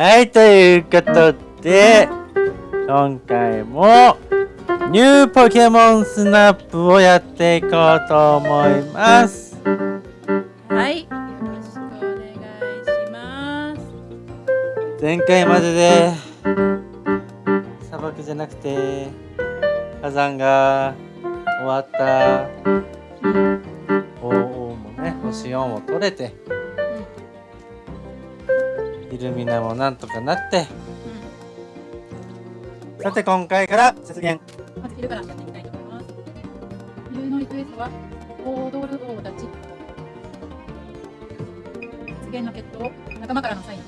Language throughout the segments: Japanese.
はい、ということで、今回もニューポケモンスナップをやっていこうと思います。はい、よろしくお願いします。前回までで砂漠じゃなくて火山が終わった王王もね星4も取れてイルミナもなんとかなって。さて今回から節減。まず昼からやっていきたいと思います。昼のリクエストは、踊る王たち。発言の決闘、仲間からのサイン、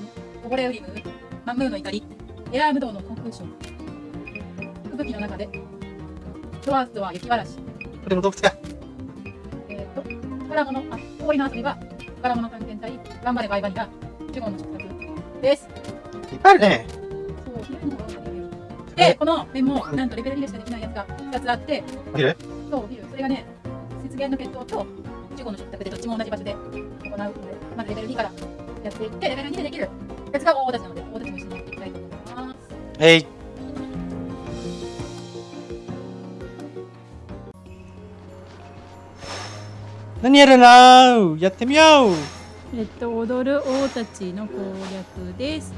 こぼれウリム、マンムーの怒り、エアームドウの航空ショー。吹雪の中で、ドアーズとは雪嵐。これも洞窟かえっ、と、宝物、あ、氷の遊びは、宝物探検隊、頑張れバイバニラ、ジュゴンの食卓です。いっぱいあるねで、このメモ、なんとレベル2でしかできないやつが2つあって、お昼そう、ビル、それがね、雪原の決闘と15の食卓でどっちも同じ場所で行うので、まずレベル2からやっていって、レベル2でできるやつが大立ちなので、大立ちも一緒にやっていきたいと思います。えい。何やるなやってみようえっと、踊る王たちの攻略です。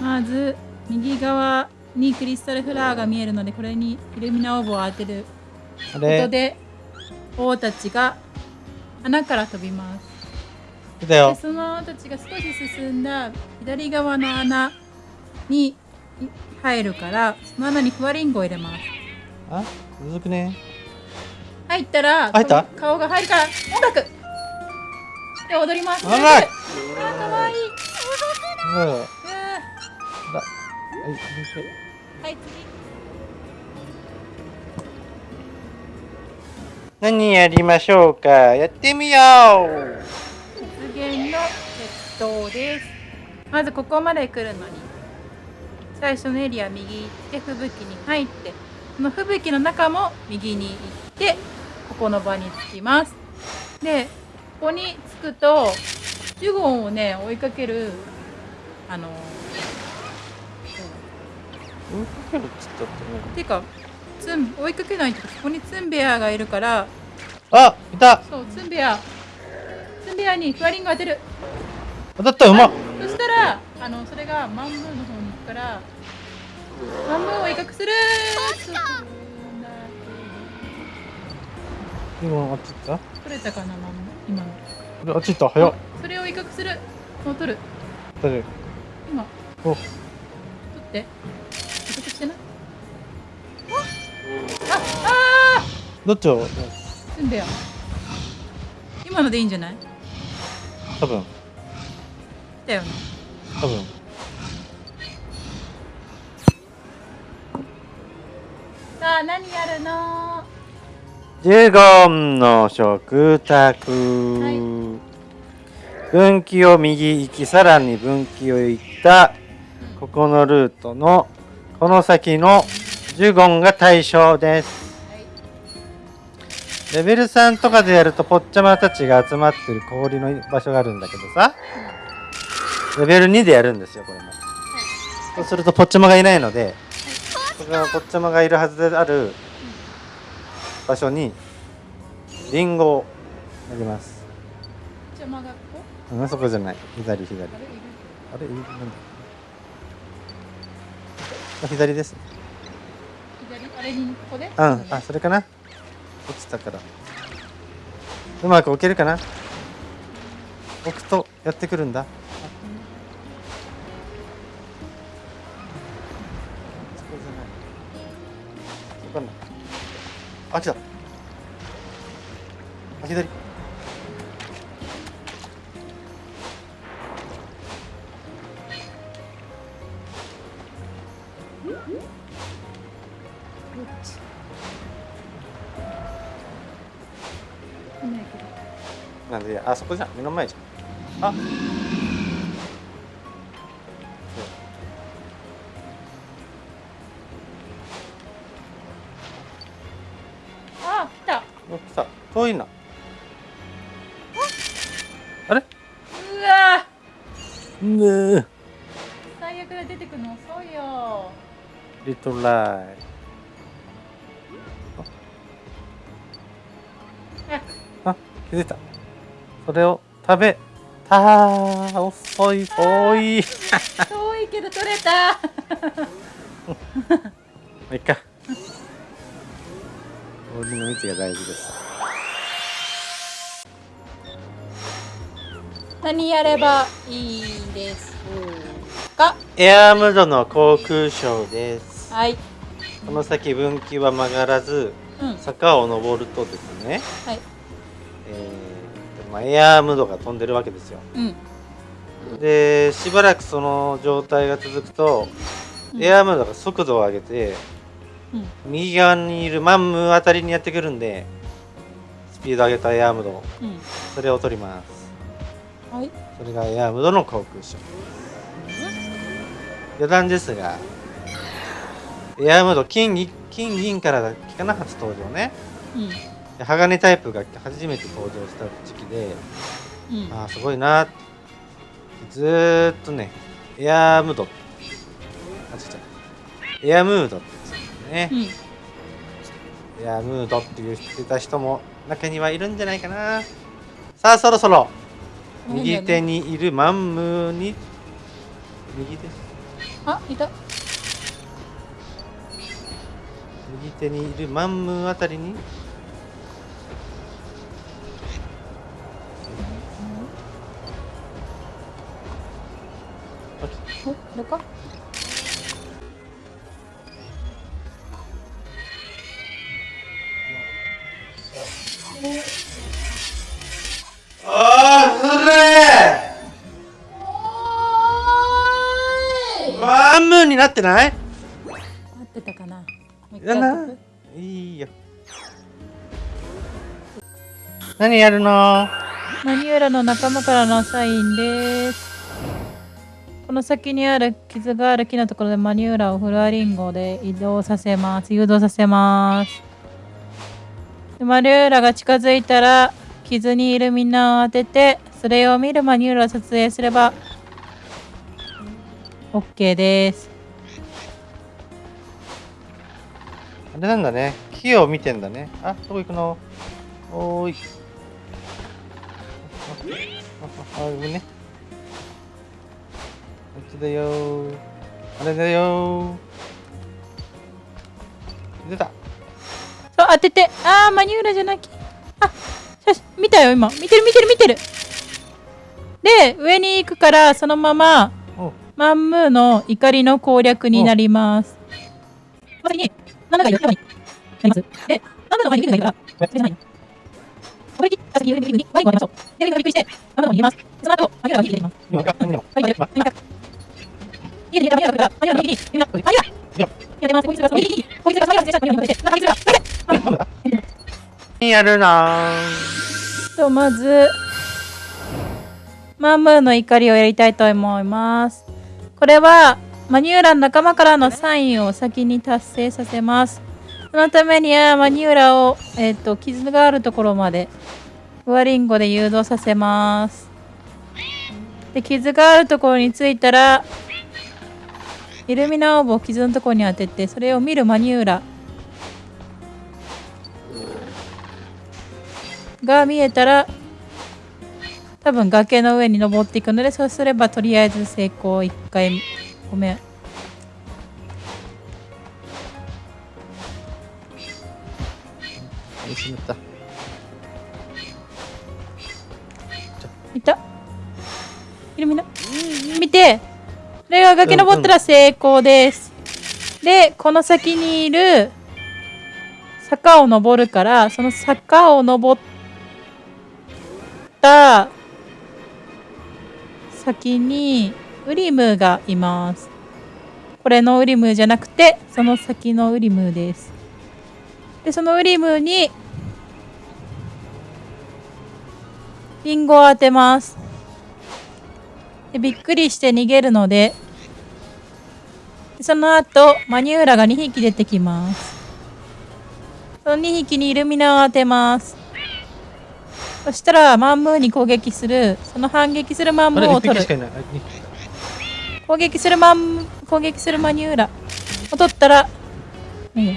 まず、右側にクリスタルフラワーが見えるので、これにイルミナオーブを当てることで、王たちが穴から飛びます。でそのたちが少し進んだ左側の穴にい入るからその穴にふわりんごを入れます。あむずくね？入ったら入った？顔顔が入るから音楽で踊ります。あらあーかわい。いうん。はいーはい何やりましょうか？やってみよう。次雪原の鉄塔です。まずここまで来るのに。最初のエリア右行って吹雪に入ってこの吹雪の中も右に行ってここの場に着きます。でここに着くとジュゴンをね追いかけるあの追いかけるっつったってねていうかツン追いかけないとここにツンベアがいるからあいた！そうツンベア。ツンベアにフワリンゴ当てる。当たったうまっそしたらあのそれがマンムーの方に行くからマンムーを威嚇する今あっち行っ取れたかなマンムー今。のたああっち行った。早っ。それを威嚇する。もう取る。誰今。お。取って。威嚇してな。ああどっちを？ーツンベア今のでいいんじゃない？多分。だよね。多分。さあ何やるの？ジュゴンの食卓、い。分岐を右行きさらに分岐を行ったここのルートのこの先のジュゴンが対象です。レベル3とかでやるとポッチャマたちが集まってる氷の場所があるんだけどさ。レベル2でやるんですよこれも。そうするとポッチャマがいないのでここがポッチャマがいるはずである場所にリンゴを投げます。邪魔がここうんそこじゃない。左左。あれ？なんだ？あ左ですね。左？あれにここで？うん。あそれかな？落ちたから。うまく置けるかな？置くとやってくるんだ。あそこじゃない。そこかなあ来たあ左どっちいないけどなんであそこじゃん目の前じゃんああリトライあ気づいたそれを食べた遅い遠い遠いけど取れたまあいっか氷の道が大事です何やればいいんですかエアームドの航空ショーですはい。この先分岐は曲がらずうん。坂を登るとですね、はい。えーまあ、エアームドが飛んでるわけですよ。うん。でしばらくその状態が続くと、うん。エアームドが速度を上げてうん。右側にいるマンムーあたりにやってくるんでスピード上げたエアームドうん。それを取ります。はい。それがエアームドの航空ショー。余談ですがエアームド金銀金銀からだっけかな初登場ね。うん。で鋼タイプが初めて登場した時期でうん。ああすごいなずーっとねエアームド。あ違う。違うエアムードって言うんですよね、エアムードって言ってた人も中にはいるんじゃないかな。さあそろそろうん右手にいるマンムーに右手？あいた右手にいるマンムーあたりに。おこれか？ああそれ！マンムーになってない？な いいよ何やるの？マニューラの仲間からのサインです。この先にある傷がある木のところでマニューラをフロアリンゴで移動させます。誘導させます。でマニューラが近づいたら傷にイルミナを当ててそれを見るマニューラを撮影すれば OK です。あれなんだね。木を見てんだね。あどこ行くの。おーい。あああねこっちだよーあれだよー出たそう当ててあーマニューラじゃなきあ写真見たよ今見てる見てる見てるで上に行くからそのままマンムーの怒りの攻略になります。ま先に、なんだか言ってばになります？で、マンムーの前にグがいるから、それじゃないの。これに、先にングにワインを当てましょう。で、グがびっくりして、マンムーの方に逃げます。その後、マニューラが逃げていきます。今でもはい、待って、待って。逃げて逃げたマニューラが来るから、マニューラの右に、ウィングが、マニューラ逃げてます。こいつが、右に、こいつが、マニューラがマニューラに対して、なんか、こいつが、待って何やるのと、まず、マンムーの怒りをやりたいと思います。これは、マニューラの仲間からのサインを先に達成させます。そのためには、マニューラを、えっ、と、傷があるところまで、フワリンゴで誘導させます。で、傷があるところに着いたら、イルミナオーブを傷のところに当てて、それを見るマニューラが見えたら、多分崖の上に登っていくのでそうすればとりあえず成功1回ごめん。しまった。いた？イルミナ見て。これが崖登ったら成功です、でこの先にいる坂を登るからその坂を登った先にウリムーがいます。これのウリムーじゃなくてその先のウリムーです。でそのウリムーにリンゴを当てます。でびっくりして逃げるのででその後マニューラが2匹出てきます。その2匹にイルミナを当てます。そしたらマンムーに攻撃する。その反撃するマンムーを取る。攻撃するマン攻撃するマニューラ。を取ったらいいよ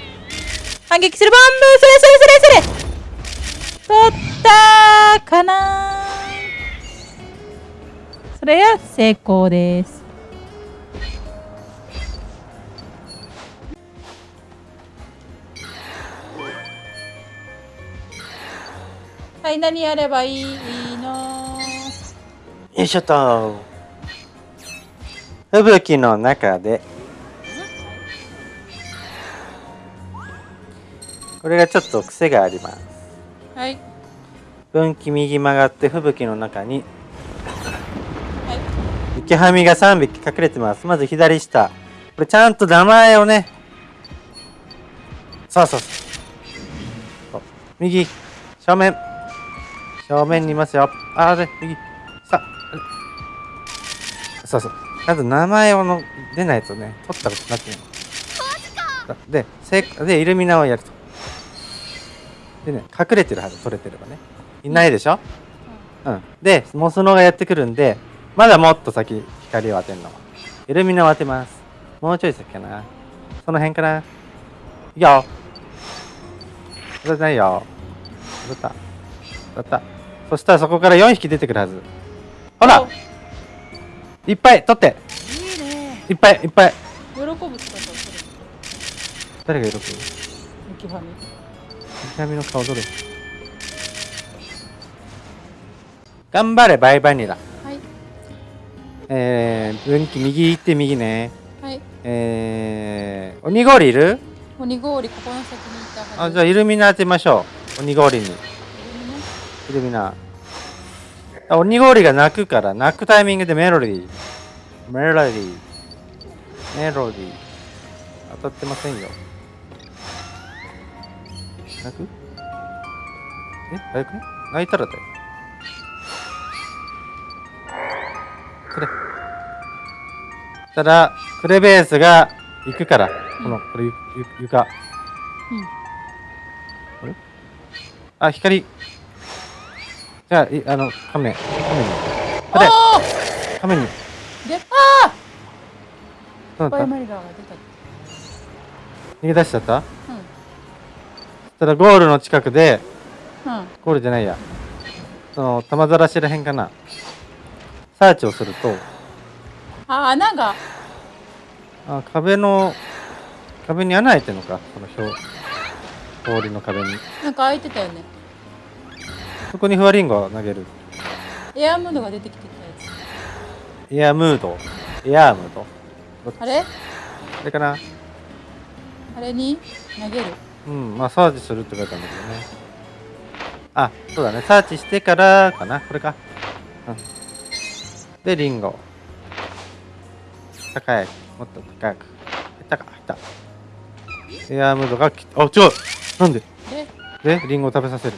反撃するボンブーそれそれそれそれ。取ったかな。それは成功です。はい何やればいいの？よいしょと吹雪の中で。これがちょっと癖があります。はい。分岐右曲がって吹雪の中に。はい。雪はみが3匹隠れてます。まず左下。これちゃんと名前をね。そうそうそう。右。正面。正面にいますよ。あれ右。さあそうそうちゃんと名前をの出ないとね取ったことになってないでせでイルミナをやると。でね隠れてるはず取れてればね。いないでしょ、うん、でモスノがやってくるんでまだもっと先光を当てるの。イルミナを当てます。もうちょい先かな。その辺かないいよ。当たってないよ。当たった。当たった。そしたらそこから4匹出てくるはず。ほらいっぱい取って。いいね。いっぱいいっぱい。喜ぶ姿をする誰が喜ぶ？雪はみ痛みの顔どれ？頑張れバイバニラ。はい。えー、分岐右行って右ね。はい。えー、鬼氷いる？鬼氷ここの先に行ったあじゃあイルミナ当てましょう。鬼氷に。あイルミナあ鬼氷が鳴くから鳴くタイミングでメロディー。メロディー。メロディー。当たってませんよ。鳴く？え？早く？ね泣いたらだよ。くれ。たらクレベースが行くからこのこれゆゆ床。あ光じゃあいあのカメカメに。これあカメに。ーであどうだった？逃げ出しちゃった？うん。ただゴールの近くでうん。ゴールじゃないや。その玉ざらしらへんかな。サーチをすると。あ穴が。あ壁の壁に穴開いてるのか？この表氷の壁に。なんか開いてたよねそこにフワリンゴを投げる。エアムードが出てきてたやエアムード？エアームード？あれ？あれかな？あれに投げる？うんまあサーチするって書いてあるんだけどね。あそうだね。サーチしてからかな？これか。うん。でリンゴ。高い。もっと高く。高く入った。エアームードがきあ違う。なんで？ででリンゴを食べさせる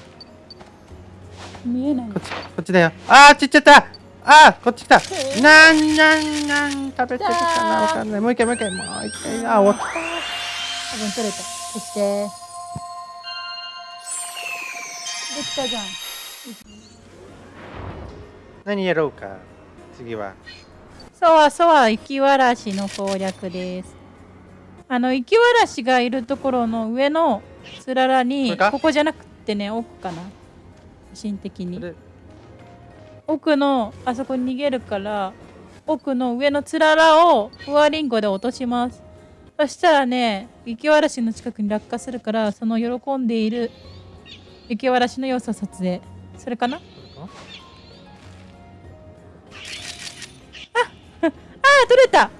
見えない。こっちこっちだよ。あーちっちゃった。あーこっち来た。なんなんなん食べてるかな。わかんない。もう一回もう一回もう一回。あ終わった。多分取れた。そして。できたじゃん。何やろうか次は。そわそわ雪わらしの攻略です。あの雪わらしがいるところの上のつららこにここじゃなくてね奥かな写真的に。奥のあそこに逃げるから奥の上のつららをフワリンゴで落とします。そしたらね雪わらしの近くに落下するからその喜んでいる雪わらしの様子を撮影。それかな？あ？あ！ー取れた！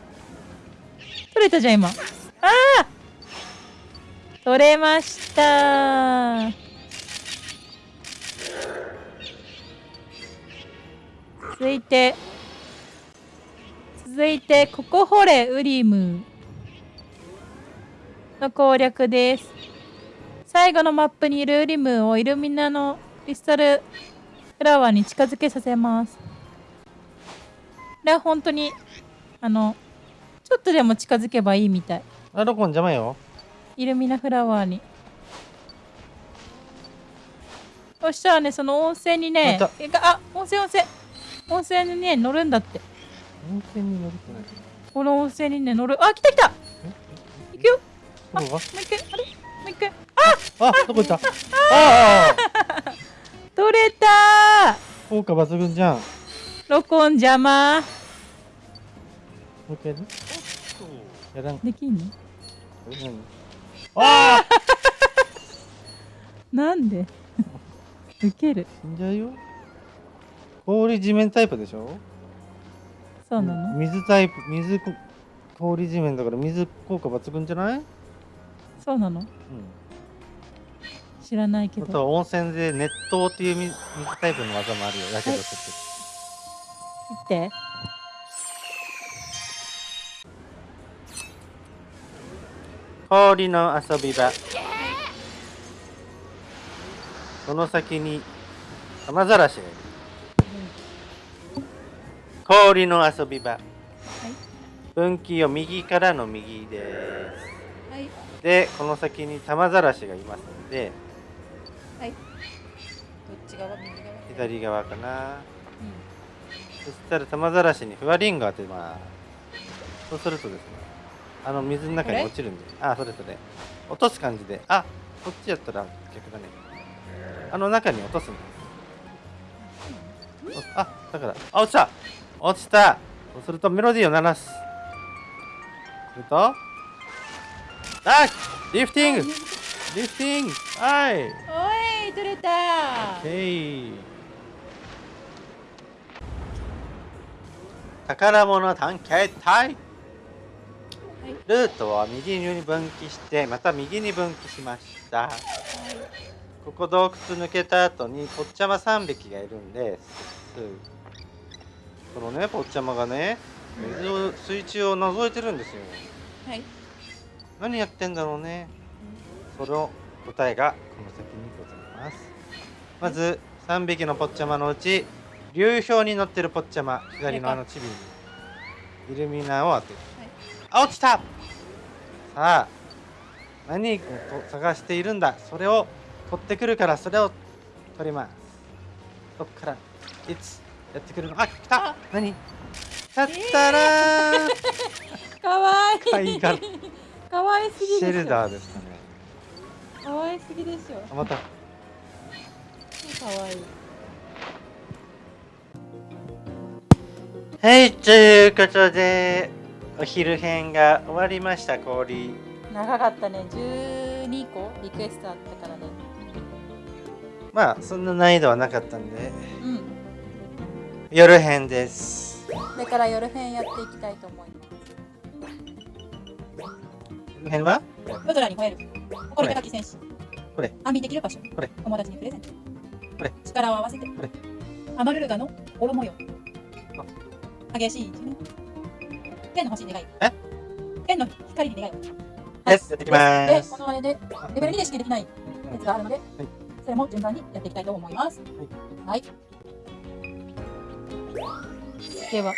取れたじゃん今。ああ取れました続いて続いてここ掘れウリム。の攻略です。最後のマップにいるウリムをイルミナのクリスタルフラワーに近づけさせます。これは本当にあのちょっとでも近づけばいいみたい。あロコン邪魔よ。イルミナフラワーに。そしたらねその温泉にねあ温泉温泉温泉にね乗るんだって。温泉に乗るってこの温泉にね乗る。あ来た来た。行くよ。どこがもう一回。あれ？もう一回。あ！どこ行った？ああ取れた効果抜群じゃん。も録音邪魔。う一回やる？やらん。できんの？何？ああ なんで？ウケる。死んじゃうよ氷地面タイプでしょ？そうなの？水タイプ水こ氷地面だから水効果抜群じゃない？うんそうなの？知らないけあとどは温泉で熱湯っていう水水タイプの技もあるよ。やけどする見て。氷の遊び場。その先に雨ざらしがいる氷の遊び場。分岐を右からの右です。はい。でこの先に玉ざらしがいますのではい。どっち側？右側？左側かな。うそしたら玉ざらしにふわりんご当てます。そうするとですねあの水の中に落ちるんで。あそれそれ落とす感じで。あこっちやったら逆だね。あの中に落とすんです。おあだからあ落ちた落ちた。そうするとメロディーを鳴らす。すると。あリフティング。リフティング。はい。んおい取れた。OK 宝物探検隊。ルートは右に分岐してまた右に分岐しました。ここ洞窟抜けた後にポッチャマ3匹がいるんですこのねポッチャマがね水を水中を覗いてるんですよ。はい。何やってんだろうね。その答えがこの先にございます。まず3匹のポッチャマのうち流氷に乗ってるポッチャマ左のあのチビにイルミナを当てる、あ落ちた。さあ何をと探しているんだ。それを取ってくるからそれを取ります。どっからいつやってくるの。あ来た。あ。何？たったら。ー、かわいいか。わいすぎシェルダーですかね。かわいすぎでしょ。あまた。かわいい。はい、ということで、お昼編が終わりました、氷。長かったね。12個？リクエストあったからね。まあ、そんな難易度はなかったんで、うん夜編です。これから夜編やっていきたいと思います。夜編は？夜空に吠える。誇り高き戦士。これ。安眠できる場所。これ。友達にプレゼント。これ。力を合わせて。これ。アマルルガのオ模様激しい一面。天の星に願い。え？天の光に願いですやっていきまですこのあれでレベル2でしかできないやつがあるので、い。それも順番にやっていきたいと思います。はい。では。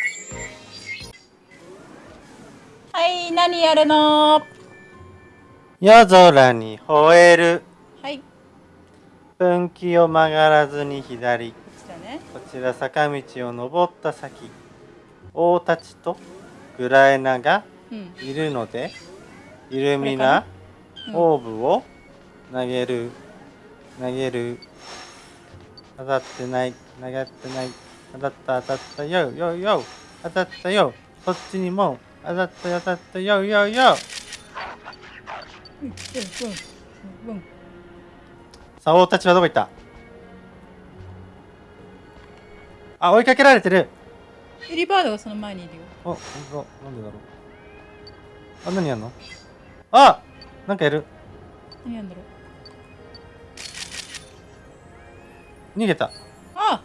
はい、何やるの？は夜空に吠える。い、こ分岐を曲がらずに左。ちらね。こちら坂道を登った先。王たちとグラエナがうん。いるので、イルミナ、うんオーブを投げる投げる当たってない投げってない当たった当たったよよよ。当たったよ。そっちにも。当たった当たったよよよ。さあ王たちはどこ行った？あ追いかけられてる。エリバードがその前にいるよ。あ本当だなんでだろう。あ何やんの？あなんかやる。何やんだろう。逃げた。あ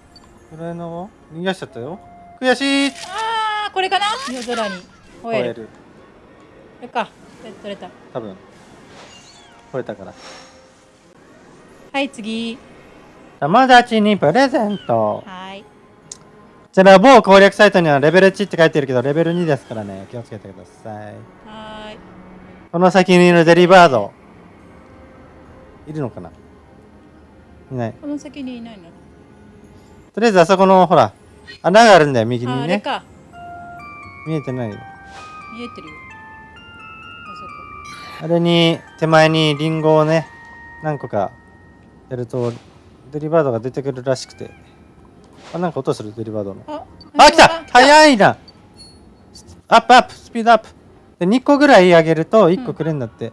グラエナは逃がしちゃったよ悔しいあー、これかな？夜空に吠える。こるれか。で取れた。多分超えたからはい、次。友達にプレゼントはい。こちら某攻略サイトにはレベル1って書いてるけどレベル2ですからね気をつけてくださいはーい。この先にいるデリバードいるのかな？いないこの先にいないの？とりあえずあそこのほら穴があるんだよ右あ、にね。あれか。見えてないよ。見えてるよ。ああれに手前にリンゴをね何個かやるとデリバードが出てくるらしくて。あなんか音するデリバードの。そこあ来た！い早いな！アップアップスピードアップ。で2個ぐらい上げると1個くれんだって。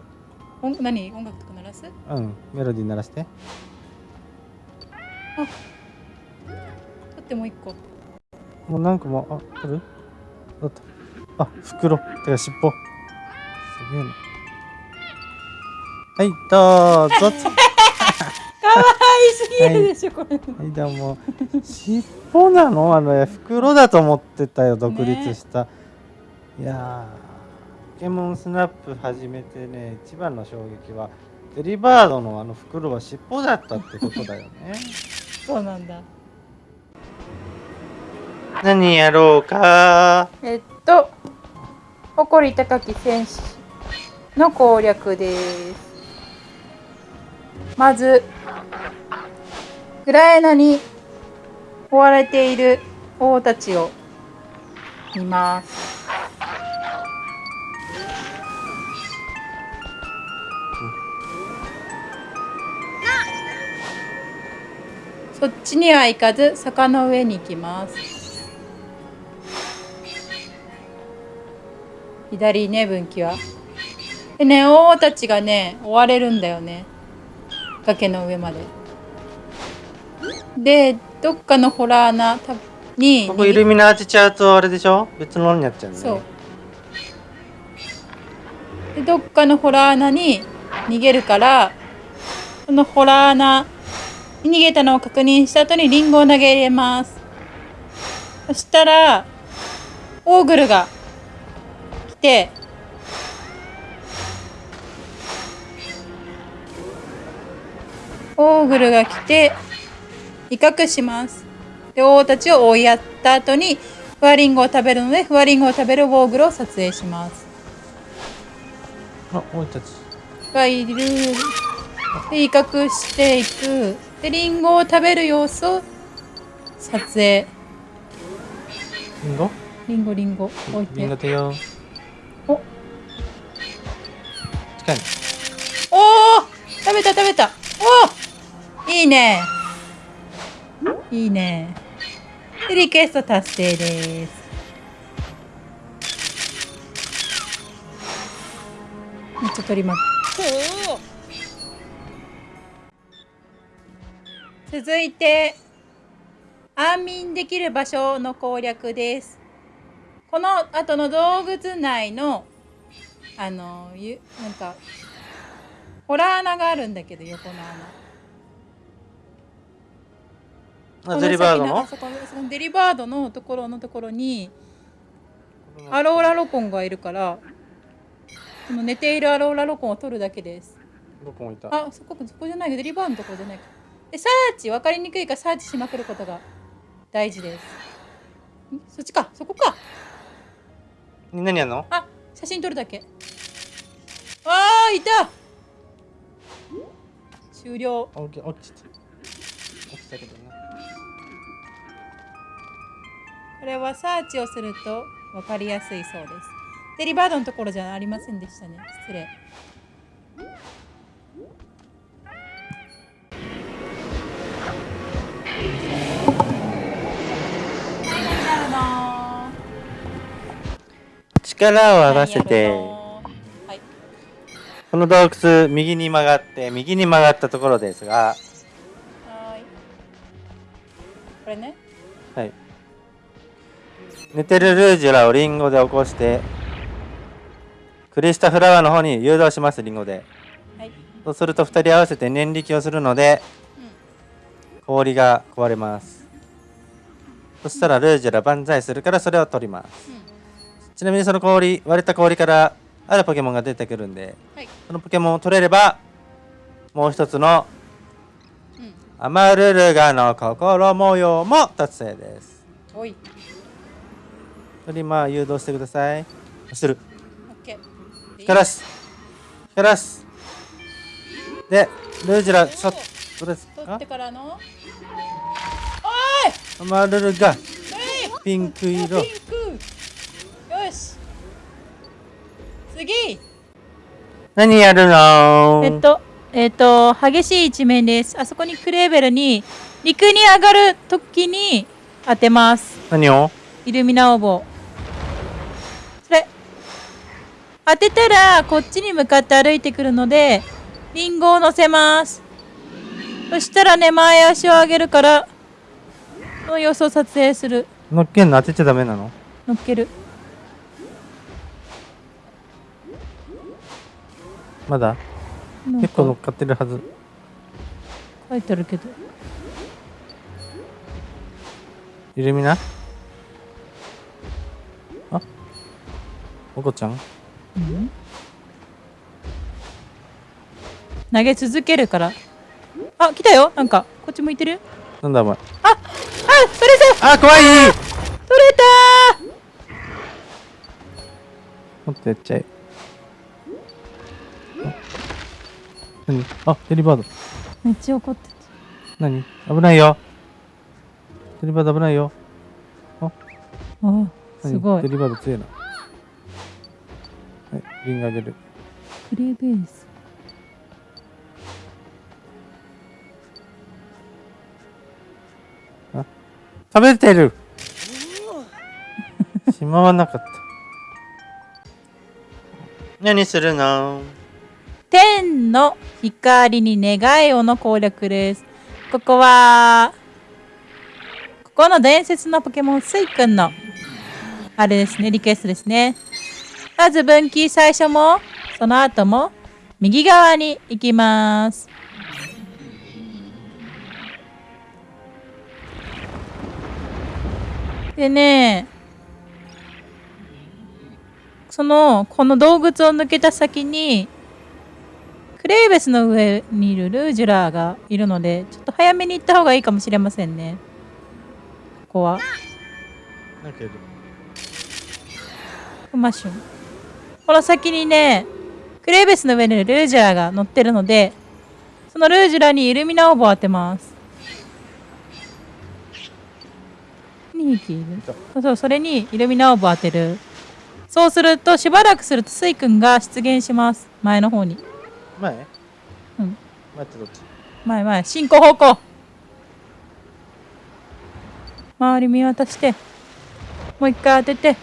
音何？音楽とか鳴らす？うん、メロディー鳴らして。取ってもう一個。もう何個もあある？だった。あ袋。てか尻尾。すげえな。はいどうぞ。かわいすぎるでしょ、これ。はいどうも。尻尾なの？あの袋だと思ってたよ独立した、いやーポケモンスナップ始めてね一番の衝撃はデリバードのあの袋は尻尾だったってことだよね。そうなんだ何やろうか？えっと誇り高き戦士の攻略です。まずグラエナに追われている王たちを見ます。そっちには行かず坂の上に行きます左ね分岐は。でね王たちがね追われるんだよね。崖の上まで。でどっかのホラー穴たにここイルミナーチちゃうとあれでしょ？別のになっちゃうね。そう。でどっかのホラー穴に逃げるからそのホラー穴に逃げたのを確認した後にリンゴを投げ入れます。そしたらオーグルが来て。オーグルが来て威嚇します。で王たちを追いやった後にフワリンゴを食べるのでフワリンゴを食べるウォーグルを撮影します。あ俺たち。がいる。で威嚇していく。でリンゴを食べる様子を撮影。リンゴ？リンゴリンゴ。置いリンゴて手よ近いお食べた食べた。おーいいね。いいね。でリクエスト達成です。めっちゃ取ります。続いて安眠できる場所の攻略です。この後の洞窟内のあのゆなんかホラー穴があるんだけど横の穴。あデリバードの？そこそのデリバードのところのところにアローラロコンがいるからその寝ているアローラロコンを取るだけです。どこ置いた。あそこそこじゃないデリバードのところじゃない。かでサーチ分かりにくいからサーチしまくることが大事です。んそっちかそこか。何やんの？あ写真撮るだけ。あーいた。終了。落ちた。起きたけどね。これはサーチをすると分かりやすいそうです。デリバードのところじゃありませんでしたね。失礼力を合わせて。はいこの洞窟右に曲がって右に曲がったところですが。はーい。これね。はい。寝てるルージュラをリンゴで起こしてクリスタフラワーの方に誘導しますリンゴで。はい。そうすると2人合わせて念力をするので氷が壊れます。そしたらルージュラ万歳するからそれを取ります。うんちなみにその氷割れた氷からあるポケモンが出てくるんではい。そのポケモンを取れればもう一つのうん。アマルルガの心模様も達成です。おい。それまあ誘導してください。する。オッケー。光らす。光らす。でルージュラちょっとですか？取ってからの。アマルルガ。おい！ピンク色。ピンクよし次何やるの？えっと、えっと、激しい一面です。あそこにクレーベルに、陸に上がるときに当てます。何を？イルミナオーボそれ。当てたら、こっちに向かって歩いてくるので、リンゴを乗せます。そしたらね、前足を上げるから、その様子を撮影する。乗っけんの当てちゃダメなの？乗っける。まだ？結構乗っかってるはず。書いてあるけど。イルミナあ？おこちゃん？うん投げ続けるから。あ、来たよなんか、こっち向いてる？なんだお前？あ、あ、それそれあ、怖い取れたもっとやっちゃえ。何？あ、デリバード。ーめっちゃ怒って何？危ないよ。デリバード危ないよ。た。あ、すごいデ。リバード強いな。はい、リングあげる。クレーベース。食べてる しまわなかった。何するの？天の光に願いをの攻略です。ここは、ここの伝説のポケモンスイくんの、あれですね、リクエストですね。まず分岐最初も、その後も、右側に行きます。でね、その、この洞窟を抜けた先に、クレベースの上にいるルージュラがいるので、ちょっと早めに行った方がいいかもしれませんね。ここは。なんかいる。クマシュン。この先にね、クレベースの上にいるルージュラが乗ってるので、そのルージュラにイルミナオーブを当てます。2匹いるそうそう、それにイルミナオーブを当てる。そうすると、しばらくするとスイ君が出現します。前の方に。前？うん。待ってどっち？前前進行方向。周り見渡してもう一回当てて。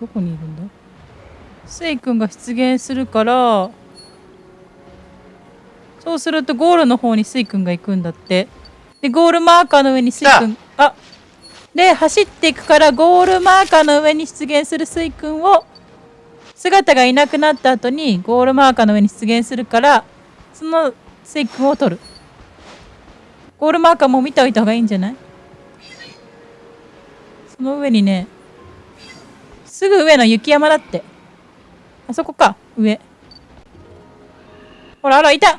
どこにいるんだ？スイ君が出現するからそうするとゴールの方にスイ君が行くんだって。でゴールマーカーの上にスイ君。あ。で走っていくからゴールマーカーの上に出現するスイ君を姿がいなくなった後にゴールマーカーの上に出現するからそのスイ君を取る。ゴールマーカーも見ておいた方がいいんじゃない？その上にねすぐ上の雪山だって。あそこか上。ほらほらいた。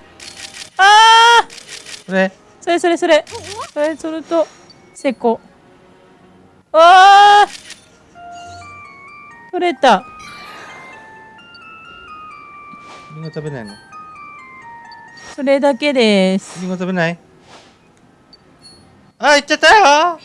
あー！これ？それそれそれ。それそれと成功あー！取れたリンゴ食べないの？それだけです。リンゴ食べない？あ、行っちゃったよ